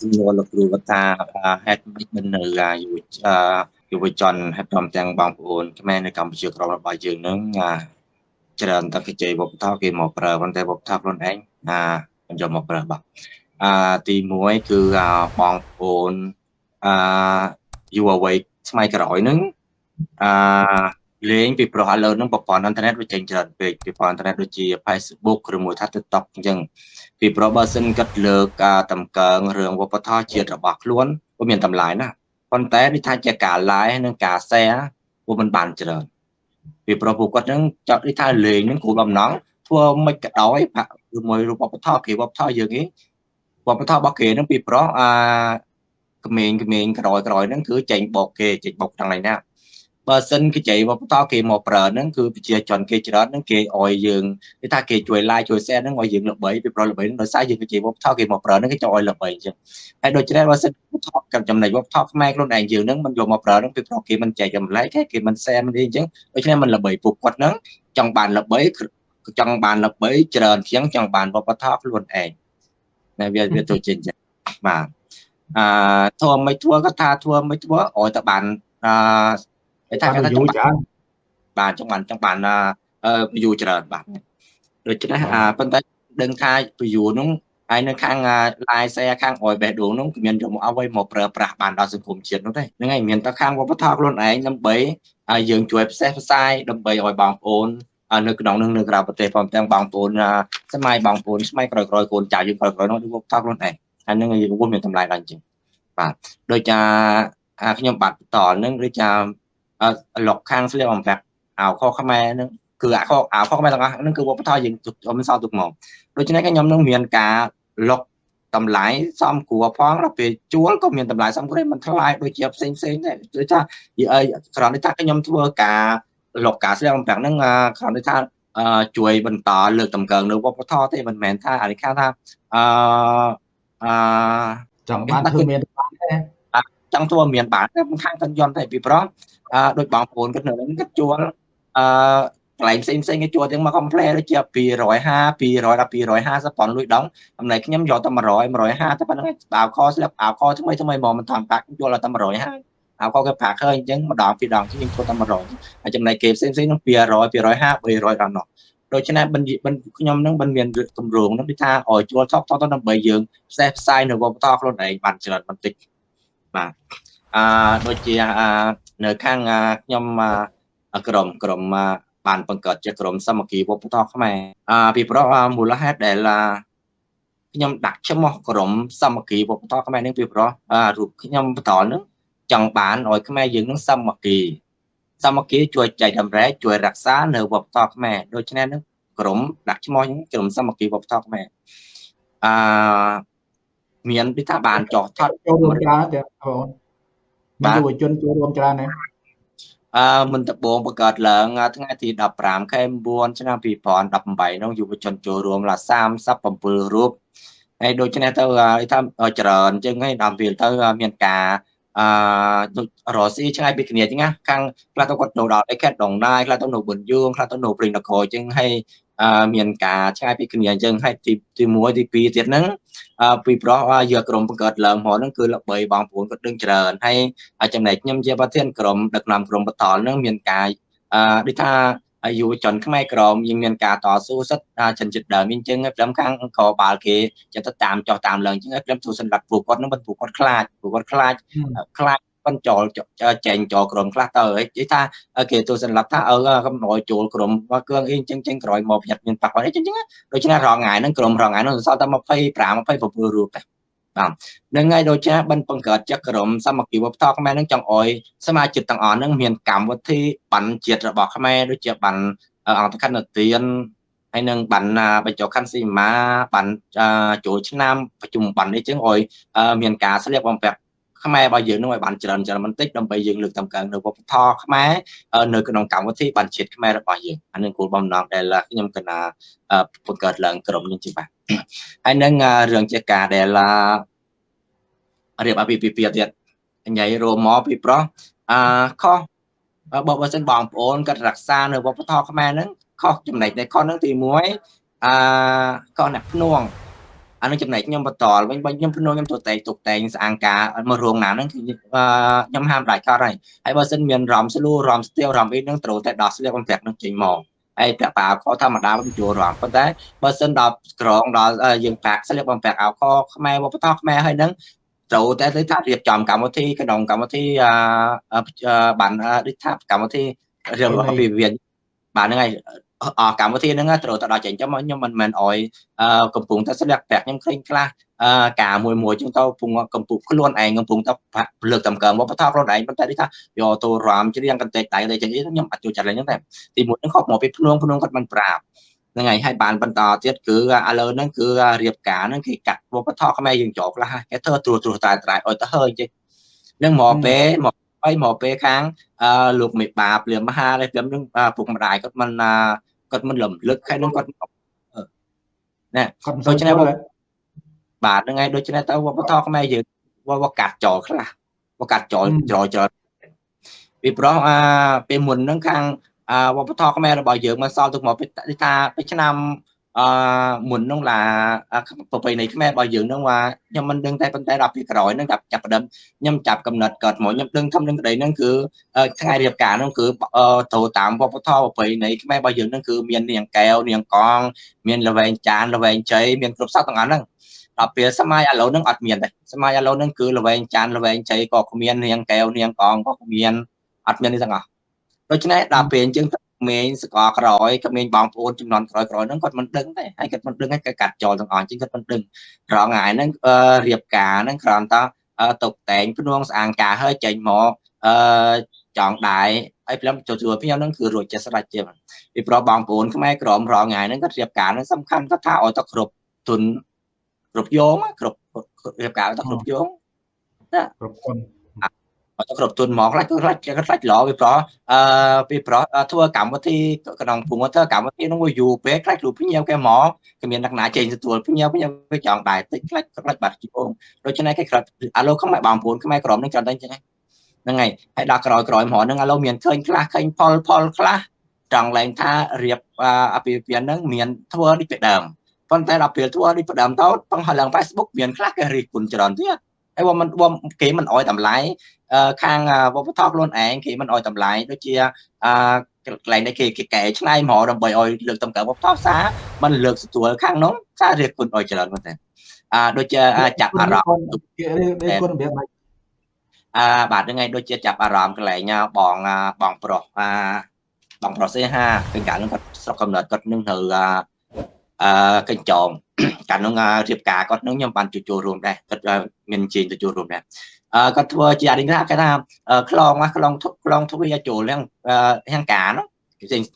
សំណួរលោកគ្រូគាត់ថាហេតុម៉េចមិននៅយុវយុវជនហើយព្រមទាំងបងប្អូនខ្មែរនៅកម្ពុជាក្រមរបស់យើងនឹងច្រើនតែគេជ័យវប្បធម៌គេមកប្រើប៉ុន្តែវប្បធម៌ខ្លួនឯងអាមិនយកមកប្រើបាទអាទី1គឺបងប្អូនអាយុវវ័យស្ម័យក្រោយនឹងអា លេងពីព្រោះឥឡូវហ្នឹងប្រព័ន្ធអ៊ីនធឺណិតវាចេញច្រើនពេកប្រព័ន្ធអ៊ីនធឺណិតដូចជា Facebook ឬមួយថា TikTok អញ្ចឹងពីព្រោះបើសិនគាត់លើកការតម្កើងរឿងវប្បធម៌ជាតិរបស់ខ្លួនវាមានតម្លៃណាស់ប៉ុន្តែនេះថាជាការ live និងការ share វាមិនបានច្រើនពីព្រោះពួកគាត់ហ្នឹងចង់នេះថាលេងហ្នឹងគោលបំណងធ្វើមិនក៏ដោយឬមួយរូបវប្បធម៌គេវប្បធម៌យើងឯងវប្បធម៌របស់គេហ្នឹងពីព្រោះអាក្មេងក្មេងក្រោយក្រោយហ្នឹងគឺចេញបោកគេចេញបោកទាំងណា បើសិនគេចៃវប្បធម៌គេមកប្រើហ្នឹងគឺប្រជាជនគេច្រើនហ្នឹងគេអោយយើងគេថាគេជួយ like ជួយ share ហ្នឹងឲ្យយើងល្បីពីប្រល្បីហ្នឹងដោយសារយើងគេចៃវប្បធម៌គេមកប្រើហ្នឹងគេចង់ឲ្យល្បីអញ្ចឹងហើយដូច្នេះបើសិនថតกับចំណុចវប្បធម៌ខ្មែរខ្លួនឯងយើងហ្នឹងមិនយកមកប្រើហ្នឹងពីព្រោះគេមិនចែកចម្លែកទេគេមិន share មិនអីអញ្ចឹងដូច្នេះមិនល្បីពួកគាត់ហ្នឹងចង់បានល្បីចង់បានល្បីច្រើនជាងចង់បានវប្បធម៌ខ្លួនឯងណាវាវាទៅជាអញ្ចឹងបាទអឺធ្វើមិនធ្វើក៏ថាធ្វើមិនធ្វើឲ្យតែបានអឺ គេថាគេថាចង់បានបាទចង់បានចង់បានអឺ view ច្រើនបាទដូច្នេះអាប៉ុន្តែដឹងថា view នោះហើយនៅខាង live share ខាងអយបេះដូងនោះគ្មានយកមកអ្វីមកប្រើប្រាស់បានដល់សង្គមជាតិនោះទេហ្នឹងហើយមានតែខាងវប្បធម៌ខ្លួនឯងដើម្បីឲ្យយើងជួយផ្សេងផ្សាយដើម្បីឲ្យបងប្អូននៅក្នុងនឹងនៅក្រៅប្រទេសព្រមទាំងបងប្អូនសម័យបងប្អូនស្ម័យក្រោយក្រោយកូនចៅយើងក្រោយក្រោយនោះវប្បធម៌ខ្លួនឯងហើយនឹងយើងមានតម្លៃដល់អញ្ចឹងបាទដូចជាខ្ញុំបាទបន្តនឹងដូចជា លុកខាងស្លៀកបំពាក់អាវខខ្មែរហ្នឹងគឺអាវខអាវខខ្មែរទាំងអស់ហ្នឹងគឺវប្បធម៌យើងខ្ញុំសោតទុកមកដូច្នេះខ្ញុំនឹងមានការលុកតម្លៃសំគួរផងដល់ពេលជួលក៏មានតម្លៃសំគួរមិនថ្លៃដូចជាផ្សេងផ្សេងដែរដូចថាគ្រាន់តែថាខ្ញុំធ្វើការលុកការស្លៀកបំពាក់ហ្នឹងគ្រាន់តែថាជួយបន្តលើកតម្កើងនៅវប្បធម៌ទេមិនមែនថាអានេះថាអឺអឺចង់បានគឺមានបានទេចង់ធ្វើមានបានតែខាងកញ្យន់តែពីព្រោះ អឺដូចបងប្អូនគាត់នៅនឹងគាត់ជួលអឺកន្លែងផ្សេងផ្សេងគេជួលទាំងមក complet ដូចជា250 200ដល់250ប៉ុនលុយដងអំណែខ្ញុំយកតែ100 150តែប៉ុណ្្នឹងអាវខស្លឹកអាវខថ្មីថ្មីមកមិនតាមប៉ាក់ជួលតែ150អាវខគេប្រាក់ឃើញអញ្ចឹងម្ដងពីរដងខ្ញុំជួលតែ100ហើយចំណែកគេផ្សេងផ្សេងនោះ200 250 300ដល់នោះដូច្នេះបិណ្ឌខ្ញុំនឹងមិនមានគម្រោងនឹងគឺថាឲ្យជួលថតថតដើម្បីយើងផ្សេងផ្សាយនៅវប្បធម៌ខ្លួនឯងបានច្រើនបន្តិចបាទអឺដូចជា នៅខាងខ្ញុំក្រុមក្រុមបានបង្កើតជាក្រុមសាមគ្គីវប្បធម៌ខ្មែរអឺពីព្រោះមូលហេតុដែលខ្ញុំដាក់ឈ្មោះក្រុមសាមគ្គីវប្បធម៌ខ្មែរនឹងពីព្រោះរូបខ្ញុំបន្តនឹងចង់បានឲ្យខ្មែរយើងនឹងសាមគ្គីសាមគ្គីជួយចែកតម្រែកជួយរក្សានៅវប្បធម៌ខ្មែរដូច្នេះនឹងក្រុមដាក់ឈ្មោះក្រុមសាមគ្គីវប្បធម៌ខ្មែរអឺមានពីថាបានចោះថតចូលរួមច្រើនទេបង មានយុវជនចូលរួមច្រើនណាស់អឺមិនដបងបង្កើតឡើងថ្ងៃទី15ខែ9ឆ្នាំ2018នោះយុវជនចូលរួមឡា37រូបហើយដូច្នេះទៅថាច្រើនជាងហើយដល់ពេលទៅមានការអឺរស់ស៊ីឆ្ងាយពីគ្នាចឹងណាខាងខ្លះទៅគាត់នៅដល់ឯខេត្តដងណាយខ្លះទៅនៅប៊ុនយួងខ្លះទៅនៅព្រៃនគរចឹងហើយ មានការឆ្ងាយពីគ្នាអញ្ចឹងហើយទីទី1ទី2ទៀតហ្នឹងពីប្រោះយកក្រុមបង្កើតឡើងមកហ្នឹងគឺល្បីបងប្អូនគាត់ដឹងច្រើនហើយចំណែកខ្ញុំជាប្រធានក្រុមដឹកនាំក្រុមបតលហ្នឹងមានការអឺដូចថាយុវជនខ្មែរក្រមយើងមានការតស៊ូសិទ្ធិចិនចិត្តដើមអញ្ចឹងព្រមខាងកបាលគេចិត្តទៅតាមចោះតាមឡើងអញ្ចឹងព្រមទូសម្រាប់ពួកគាត់នឹងពួកគាត់ខ្លាចពួកគាត់ខ្លាចខ្លាច ប៉ុនចូលចែងចូលក្រុមខ្លះទៅនិយាយថាគេទូសម្រាប់ថាអឺកំណយចូលក្រុមមកគ្រឿងអីអញ្ចឹងចឹងក្រោយមកប្រយ័ត្នមានប៉ះពាល់អីចឹងចឹងដូច្នេះរងថ្ងៃហ្នឹងក្រុមរងថ្ងៃហ្នឹងសល់តែ25 27រូបទេបាទនឹងហើយដូចជាបិណ្ឌបង្កើតចក្រមសាមគ្គីវប្បធម៌ខ្មែរនឹងចង់អោយសមាជិកទាំងអស់នឹងមានកម្មវិធីបណ្ឌជាតិរបស់ខ្មែរដូចជាបណ្ឌអង្គខណ្ឌនទានហើយនឹងបណ្ឌបញ្ចុះខណ្ឌសីមាបណ្ឌចូលឆ្នាំប្រជុំបណ្ឌនេះចឹងអោយមានការស្លៀកបំពាក់ ខ្មែររបស់យើងនឹងឲ្យបានច្រើនច្រើនបន្តិចដើម្បីយើងលើកតម្កើងនៅវប្បធម៌ខ្មែរនៅក្នុងកម្មវិធីបានជាតិខ្មែររបស់យើងអានឹងគោលបំណងដែលខ្ញុំកណាបង្កើតឡើងក្រុមនេះជាបាទហើយនឹងរឿងជាការដែលរៀបអាពាហ៍ពិពាហ៍ទៀតញ៉ៃរមមកពីប្រុសអឺខុសបើបើសិនបងប្អូនគាត់រក្សានៅវប្បធម៌ខ្មែរហ្នឹងខុសចំណែកនៃខុសហ្នឹងទី1អឺខុសអ្នកភ្នួង អានឹងចំណែកខ្ញុំបន្តវិញបើខ្ញុំភ្នោខ្ញុំទៅតែទុកតែងស្អាងការមករោងណាហ្នឹងគឺខ្ញុំហាមដាច់ខាត់ហើយហើយបើសិនមានរំស្លូរំស្ទាវរំអីហ្នឹងត្រូវតែដោះស្លៀកបំពាក់នឹងចេញមកហើយពាក់ប៉ាខធម្មតាមិនចូលរំប៉ុន្តែបើសិនដល់ក្រងដល់យើងប៉ាក់ស្លៀកបំពាក់អោខខ្មែរវប្បធម៌ខ្មែរហើយហ្នឹងត្រូវតែទៅថារៀបចំកម្មវិធីក្នុងកម្មវិធីអឺបានដូចថាកម្មវិធីរឿងរបស់វិវិញ្ញាបាទហ្នឹងហើយអ កម្មវិធីហ្នឹងត្រូវទៅដល់ចេញចាំខ្ញុំមិនមែនអោយកំពុងតែស្លៀកប្រាក់ខ្ញុំឃើញខ្លះការមួយមួយចឹងទៅកំពុងកំពុងខ្លួនឯងកំពុងតែលើកតម្កើងវប្បធម៌ខ្លួនឯងប៉ុន្តែនេះថាយកទៅរំច្រៀងកន្តែកដៃទៅចឹងខ្ញុំអត់ចូលចិត្តឡើយហ្នឹងតែទីមួយហ្នឹងខកមកពីភ្នងភ្នងគាត់មិនប្រាប់ហ្នឹងហើយហើយបានបន្តទៀតគឺឥឡូវហ្នឹងគឺរៀបការហ្នឹងគេកាត់វប្បធម៌ខ្មែរយើងចូលខ្លះគេធ្វើត្រួសត្រាសតែត្រៃឲ្យទៅហើយចេះនឹងមកពេលមកហើយមកពេលខាងអឺលោកមេបាព្រាមមហានេះព្រាមនឹងពុកម្ដាយគាត់មិន គាត់មិនលំលឹកហើយនឹងគាត់ណែគាត់ដូច្នេះបាទហ្នឹងហើយដូច្នេះទៅវប្បធម៌ខ្មែរយើងវកាត់ចោលខ្លះវកាត់ចោលចោលចោលពីព្រោះអាពេលមុនហ្នឹងខាងវប្បធម៌ខ្មែររបស់យើងមកសល់ទុកមកពីថាពីឆ្នាំ អឺមុននោះឡាប្រពៃណីខ្មែររបស់យើងនឹងថាខ្ញុំមិនដឹងតែប៉ុន្តែដល់ពីក្រោយនឹងចាប់ចាប់ផ្ដើមខ្ញុំចាប់កំណត់គាត់មកខ្ញុំដឹងធំនឹងក្តីនឹងគឺថ្ងៃរៀបការនោះគឺទៅតាមវប្បធម៌ប្រពៃណីខ្មែររបស់យើងនឹងគឺមាននាងកែវនាងកងមានលវែងចានលវែងជ័យមានគ្រប់សពទាំងអស់ហ្នឹងដល់ពេលសម័យឥឡូវហ្នឹងអត់មានទេសម័យឥឡូវហ្នឹងគឺលវែងចានលវែងជ័យក៏គ្មាននាងកែវនាងកងក៏គ្មានអត់មាននេះទាំងអស់ដូច្នេះដល់ពេលអញ្ចឹង ក្មេងសកលក្រោយក្មេងបងប្អូនចំនួនក្រោយក្រោយហ្នឹងគាត់មិនដឹងទេហើយគាត់មិនដឹងហើយគាត់កាត់ចោលទាំងអស់ជាងគាត់មិនដឹងរងថ្ងៃហ្នឹងរៀបការហ្នឹងគ្រាន់តែតុបតែងភ្នួងស្អាងការហើយចេញមកអឺចង់ដែរហើយព្រមទទួលខ្ញុំហ្នឹងគឺរួចចិត្តស្រេចជាពីព្រោះបងប្អូនខ្មែរក្រមរងថ្ងៃហ្នឹងគាត់រៀបការហ្នឹងសំខាន់គាត់ថាឲ្យទៅគ្រប់ទុនគ្រប់យងគ្រប់រៀបការទៅគ្រប់យងណាគ្រប់គុណ អត់គ្រប់ទុនមកខ្លាច់ខ្លាច់ខ្លាច់ឡពីព្រោះអឺពីព្រោះធ្វើកម្មវិធីក្នុងភូមិធ្វើកម្មវិធីនោះយូរពេកខ្លាច់លោកភ្ញៀវគេមកគេមានលក្ខណៈចេញទទួលភ្ញៀវភ្ញៀវគេចង់ដែរតិចខ្លាច់ខ្លាច់បាត់ជីបងដូច្នេះគេខ្លាច់អាឡូខ្មែរបងប្អូនខ្មែរក្រមនឹងច្រើនតែអញ្ចឹងហ្នឹងហើយហើយដល់ក្រោយក្រោយហ្មងហ្នឹងអាឡូមានឃើញខ្លះឃើញផលផលខ្លះចង់ឡើងថារៀបអាពាហ៍ពិពាហ៍ហ្នឹងមានធ្វើដូចពីដើមប៉ុន្តែដល់ពេលធ្វើដូចពីដើមទៅបង្ហឡើង Facebook មានខ្លះគេរិះគន់ច្រើនទៀត ហើយបើមិនគេមិនអោយតម្លៃខាងវប្បធម៌ខ្លួនឯងគេមិនអោយតម្លៃដូចជាអឺកន្លែងនេះគេគេកែឆ្នៃហ្មងដើម្បីឲ្យលើកតម្កើងវប្បធម៌សាមិនលើកស្ទួលខាងនោះសាររៀបគុណឲ្យច្រើនមែនទេអាដូចជាចាប់អារម្មណ៍គេរៀបគុណរបៀបម៉េចអឺបាទហ្នឹងហើយដូចជាចាប់អារម្មណ៍កន្លែងបងបងប្រុសអាបងប្រុសសេហាពេលកាលនោះគាត់ស្រុកកំណត់គាត់នឹងនៅអឺ កញ្ចងកាលនោះរៀបការគាត់នឹងខ្ញុំបានចូលរួមដែរគាត់មានជើងទៅចូលរួមដែរអឺគាត់ធ្វើជាអរិញថាគេថាខ្លងខ្លងខ្លងទ្វាចូលទាំងទាំងការនោះ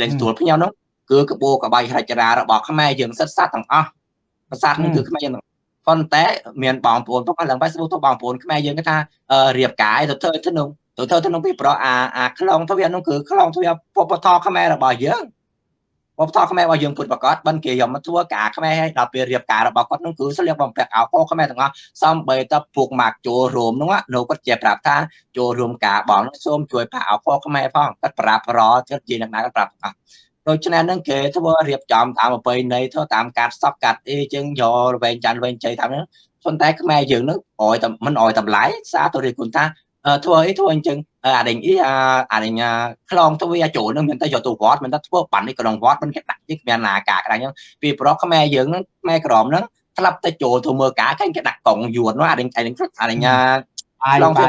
លេងស្ទួលភ្ញៅនោះគឺកបោកបាយរចរារបស់ខ្មែរយើងសិតសัตว์ទាំងអស់ប្រាសាទនឹងគឺខ្មែរយើងប៉ុន្តែមានបងប្អូនផងឡើង Facebook ទៅបងប្អូនខ្មែរយើងគេថារៀបការទៅធ្វើទៅនោះទៅធ្វើទៅនោះពីប្រអាអាខ្លងទ្វានោះគឺខ្លងទ្វាពពតខ្មែររបស់យើង វប្បធម៌ខ្មែររបស់យើងពុតប្រកាសបិណ្ឌគេយកមកធ្វើការខ្មែរហើយដល់ពេលរៀបការរបស់គាត់នោះគឺស្លៀកបំពាក់អាវពោខ្មែរទាំងអស់សំបីតពួកម៉ាក់ចូលរួមនោះនៅគាត់ជាប្រាប់ថាចូលរួមការបងនោះសូមជួយផាអាវពោខ្មែរផងគាត់ប្រាប់រគាត់ជាអ្នកណាគាត់ប្រាប់អស់ដូច្នេះនឹងគេធ្វើរៀបចំតាមប្រពៃណីធ្វើតាមការសក់កាត់អីចឹងយករវែងច័ន្ទវែងជ័យតាមហ្នឹងប៉ុន្តែខ្មែរយើងនឹងអោយតែមិនអោយតម្លៃសារទៅរៀបគុណថា ធ្វើអីធ្វើអញ្ចឹងអាដេញអីអាដេញខ្លងទៅវាចូលនឹងមានតែយកទៅវត្តមានតែធ្វើបាននេះក្នុងវត្តមិនគេដាក់នេះគ្មានណាការក្រាញ់ហ្នឹងពីប្រុសខ្មែរយើងហ្នឹងខ្មែរក្រមហ្នឹងស្លាប់ទៅចូលទៅមើលការគេគេដាក់កងយួននោះអាដេញអាដេញអាដេញខ្លងទៅ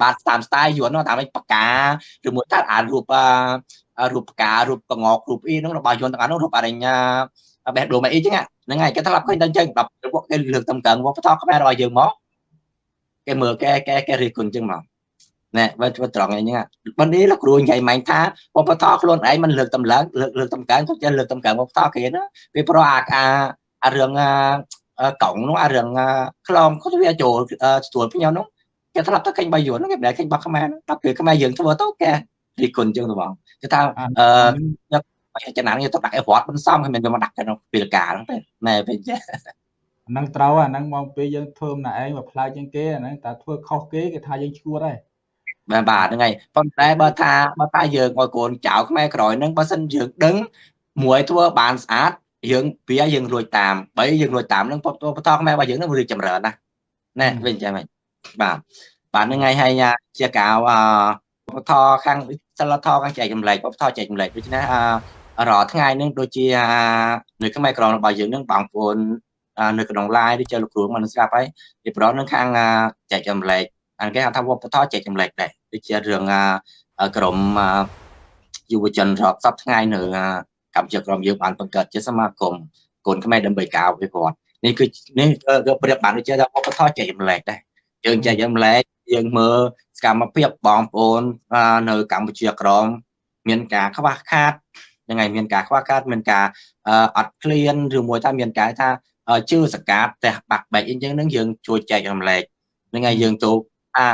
បាទតាមស្ទាយយួននោះតាមបកាឬមួយថាអារូបរូបផ្ការូបកងករូបអីហ្នឹងរបស់យួនទាំងអស់នោះរូបអាដេញបេះដូងអីចឹងហ្នឹងហើយគេស្លាប់ឃើញតែអញ្ចឹងដល់ពួកគេលើកតម្កើងវប្បធម៌ខ្មែររបស់យើងមក គេមើលគេគេគេរិះគន់ចឹងមកណែបើធ្វើត្រង់អីហ្នឹងបើនេះលោកគ្រូនិយាយម៉ាញ់ថាវប្បធម៌ខ្លួនឯងមិនលើកតម្លើងលើកលើកតម្កើងទៅចេះលើកតម្កើងវប្បធម៌គេណាពីព្រោះអាអារឿងកង់នោះអារឿងខ្លងគាត់វាចូលស្ទួលខ្ញុំនោះគេធ្លាប់ទៅឃើញបាយយួនគេមិនដែលឃើញបាក់ខ្មែរដល់ពេលខ្មែរយើងធ្វើទៅគេរិះគន់ចឹងទៅបងគេថាអឺចំណាននេះទៅដាក់អីវត្តមិនសមគេមិនយកមកដាក់ក្នុងពេលការហ្នឹងទេណែពេលចេះ ហ្នឹងត្រូវអាហ្នឹងមកពេលយើងធ្វើម្នាក់ឯងមកផ្លែជាងគេអាហ្នឹងតែធ្វើខុសគេគេថាយើងឈួតហើយបាទបាទហ្នឹងហើយប៉ុន្តែបើថាបើថាយើងឲ្យកូនចៅខ្មែរក្រោយហ្នឹងបើសិនយើងដឹងមួយធ្វើបានស្អាតយើងវាយើងរួចតាមបើយើងរួចតាមនឹងបតខ្មែររបស់យើងនឹងរីកចម្រើនណាណែវិញចាំហ្នឹងបាទបាទហ្នឹងហើយហើយជាកៅអបតខាងសិលធម៌ខាងចែកចម្លែកបតចែកចម្លែកដូច្នេះអរាល់ថ្ងៃហ្នឹងដូចជានៅខ្មែរក្រមរបស់យើងនឹងបងប្អូន នៅក្នុង live ឬចុះលោកគ្រូមកនឹងស្ដាប់ហើយពីប្រងនឹងខាងចែកចម្លែកអានគេហៅថាវប្បធម៌ចែកចម្លែកដែរដូចជារឿងក្រមយុវជនរាប់សពថ្ងៃនៅកម្ពុជាក្រមយើងបានបង្កើតជាសមាគមកូនខ្មែរដើម្បីការអភិវឌ្ឍនេះគឺនេះគឺប្រៀបបានដូចជាថាវប្បធម៌ចែកចម្លែកដែរយើងចែកចម្លែកយើងមើលសកម្មភាពបងប្អូននៅកម្ពុជាក្រមមានការខ្វះខាតយ៉ាងไงមានការខ្វះខាតមានការអត់ឃ្លានឬមួយថាមានការថា ជឿសកាត់ផ្ទះបាក់បែកអីចឹងនឹងយើងជួយចែករំលែកហ្នឹងហើយយើងទៅអា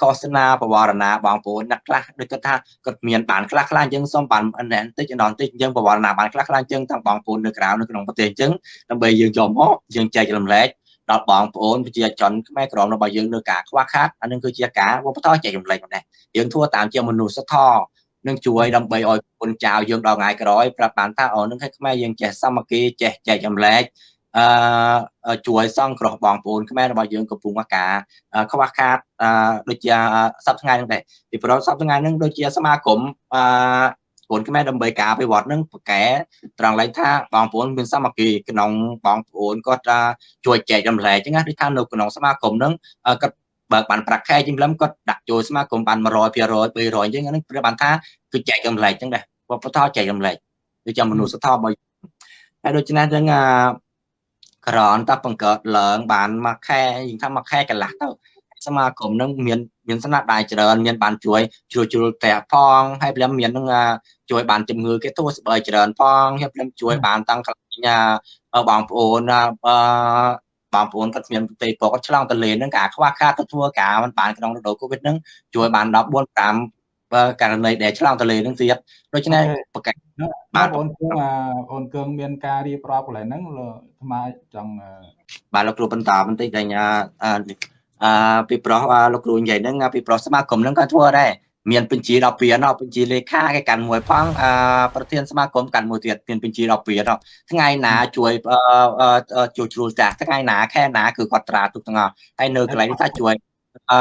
ឃោសនាបវរណាបងប្អូនអ្នកខ្លះដូចគាត់ថាគាត់មានបានខ្លះខ្លះអញ្ចឹងសូមបានបន្តិចបន្តិចអញ្ចឹងបវរណាបានខ្លះខ្លះអញ្ចឹងទាំងបងប្អូននៅក្រៅនៅក្នុងប្រទេសអញ្ចឹងដើម្បីយើងយកមកយើងចែករំលែកដល់បងប្អូនប្រជាជនខ្មែរក្រមរបស់យើងនៅការខ្វះខាតអានឹងគឺជាការវប្បធម៌ចែករំលែកដែរយើងធ្វើតាមជាមនុស្សធម៌នឹងជួយដើម្បីឲ្យគុណចៅយើងដល់ថ្ងៃក្រោយប្រាប់បានថាអូនឹងឲ្យខ្មែរយើងចេះសាមគ្គីចេះចែករំលែក អឺជួយសង្គ្រោះបងប្អូនខ្មែររបស់យើងកំពុងអាការខ្វះខាតអឺដូចជាសប្តាហ៍ថ្ងៃហ្នឹងដែរពីព្រោះសប្តាហ៍ថ្ងៃហ្នឹងដូចជាសមាគមអឺប្អូនខ្មែរដើម្បីការអភិវឌ្ឍនឹងប្រកែត្រង់ឡែកថាបងប្អូនមានសាមគ្គីក្នុងបងប្អូនគាត់ជួយចែករំលែកចឹងណាដូចថានៅក្នុងសមាគមហ្នឹងគាត់បើបានប្រាក់ខែជាងលឹមគាត់ដាក់ចូលសមាគមបាន100% 200អញ្ចឹងហ្នឹងព្រោះបានថាគឺចែករំលែកចឹងដែរវប្បធម៌ចែករំលែកដូចជាមនុស្សធម៌របស់ហើយដូច្នេះចឹងអា ក្រនតបង្កើតឡើងបានមួយខែយើងថាមួយខែកន្លះទៅសមាគមនឹងមានមានស្នាដៃច្រើនមានបានជួយជួយជ្រុលផ្ទះផងហើយព្រមមាននឹងជួយបានជំងឺគេទួស្បើយច្រើនផងហើយព្រមជួយបានតាំងកន្លែងបងប្អូនអឺបងប្អូនគាត់មានប្រទេសគាត់ឆ្លងទលេនឹងការខ្វះខាតទៅធ្វើការមិនបានក្នុងរដូវកូវីដនឹងជួយបាន14 5ករណីដែលឆ្លងទលេនឹងទៀតដូច្នេះប្រកាស បាទបងគឹងអូនគឹងមានការរៀបរាប់កន្លែងហ្នឹងលើអាត្មាចង់បាទលោកគ្រូបន្តបន្តិចតែអឺពីប្រុសលោកគ្រូនិយាយហ្នឹងពីប្រុសសមាគមហ្នឹងក៏ធ្វើដែរមានបញ្ជីដល់ពីណោះបញ្ជីលេខាគេកាន់មួយផងអឺប្រធានសមាគមកាន់មួយទៀតមានបញ្ជីដល់ពីណោះថ្ងៃណាជួយជួយជ្រួលចាស់ថ្ងៃណាខែណាគឺគាត់ត្រាទុកទាំងអស់ហើយនៅកន្លែងនេះថាជួយអឺ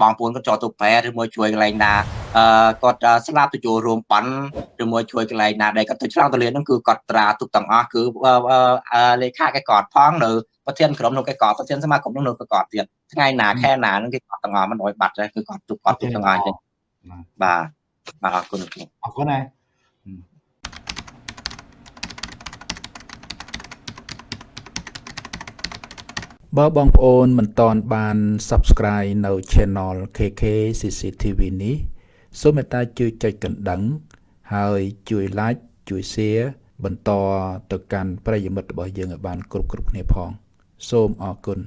បងប្អូនគាត់ចោលទៅប្រែឬមួយជួយកន្លែងណា អឺគាត់ស្លាប់ទៅចូលរួមប៉ុនឬមួយជួយកន្លែងណាដែលគាត់ទៅឆ្លងទលានហ្នឹងគឺគាត់ត្រាទុកទាំងអស់គឺលេខាគេគាត់ផងនៅប្រធានក្រុមនោះគេកត់ប្រធានសមាគមនោះនៅគេកត់ទៀតថ្ងៃណាខែណានឹងគេកត់ទាំងអស់មិនអោយបាត់ទេគឺគាត់ទុកគាត់ទុកទាំងអស់ចឹងបាទបាទអរគុណអរគុណណាបើបងប្អូនមិនតន់បាន Subscribe នៅ Channel KK CCTV នេះ សូមមេត្តាជួយចុចកណ្ដឹង ហើយជួយ Like ជួយ Share បន្តទៅកាន់ប្រិយមិត្តរបស់យើងឲ្យបានគ្រប់គ្រប់គ្នាផង សូមអរគុណ